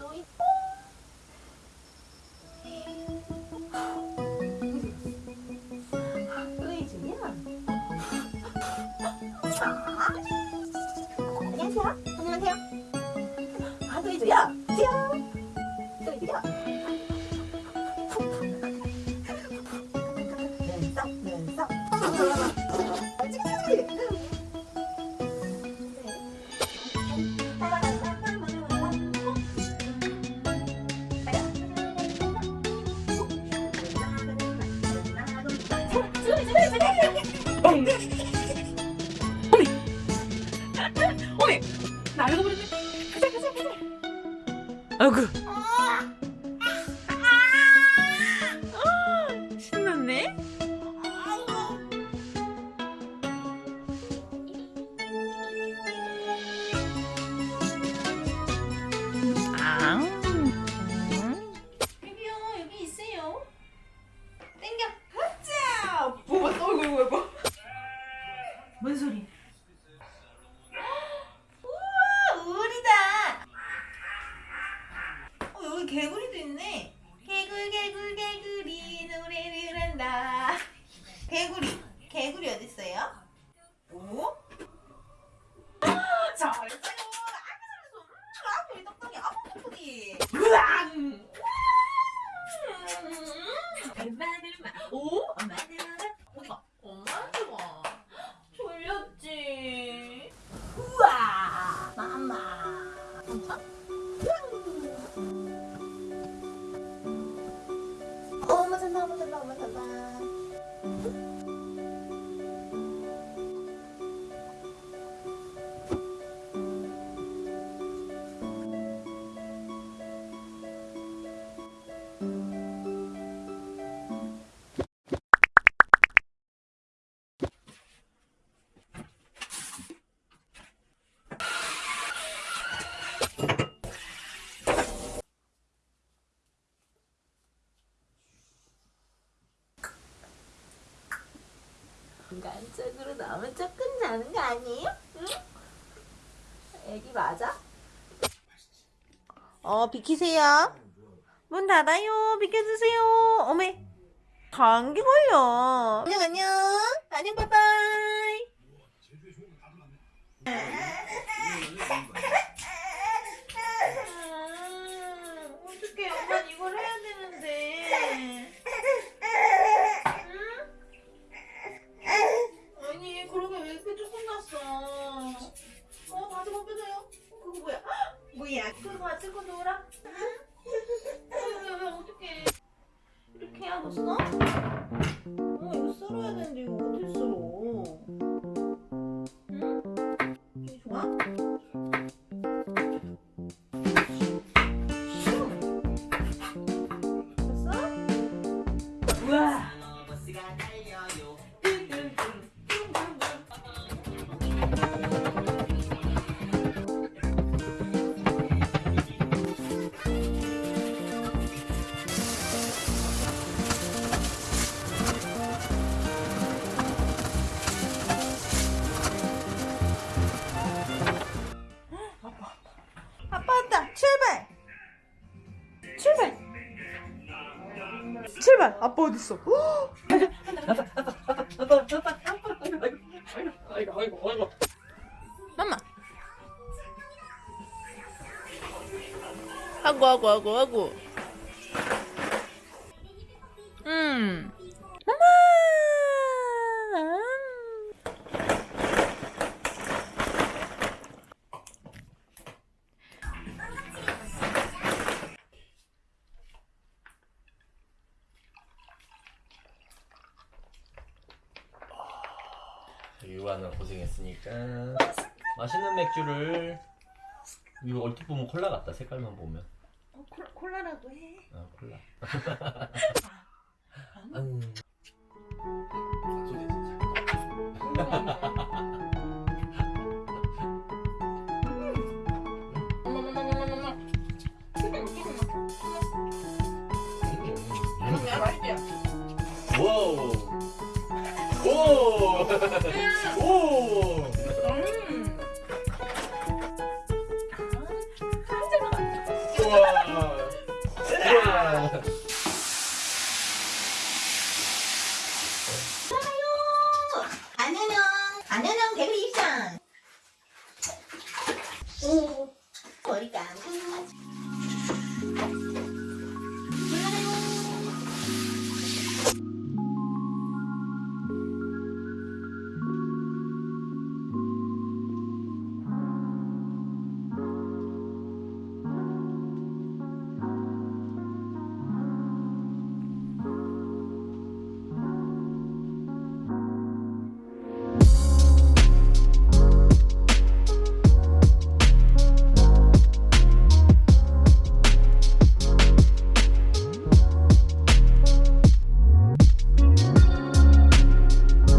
소이 안녕하세요. 안녕하세요. 하도이주야. 안녕. あぐっ 개구리. 개구리 어딨어요? 오? 잘했어요 아기 잘했어 음, 아기 똑똑이 아빠 똑똑이 으앙! 오어 인간적으로 너무 조금 자는 거 아니에요? 응? 애기 맞아? 어 비키세요 문 닫아요 비켜주세요 어메 감기 걸려 안녕 안녕 안녕 빠빠이 음, 어떡해 엄마 이걸 해야 되는데 응? 아니 그러게 왜 이렇게 조금 났어 어 바지 벗겨줘요 그거 뭐야 헉, 뭐야 그거 가지고 놀아 응? 왜, 왜, 어떡해 뒀어? 7발! 아빠 어딨어? 엄마. 하고 하고 하고 하고. 유아는 고생했으니까. 맛있는 맥주를 이거 얼핏 보면 콜라 같다 색깔만 보면. 어, 콜라, 콜라라고 해. 아 콜라. 음. 와 우 오!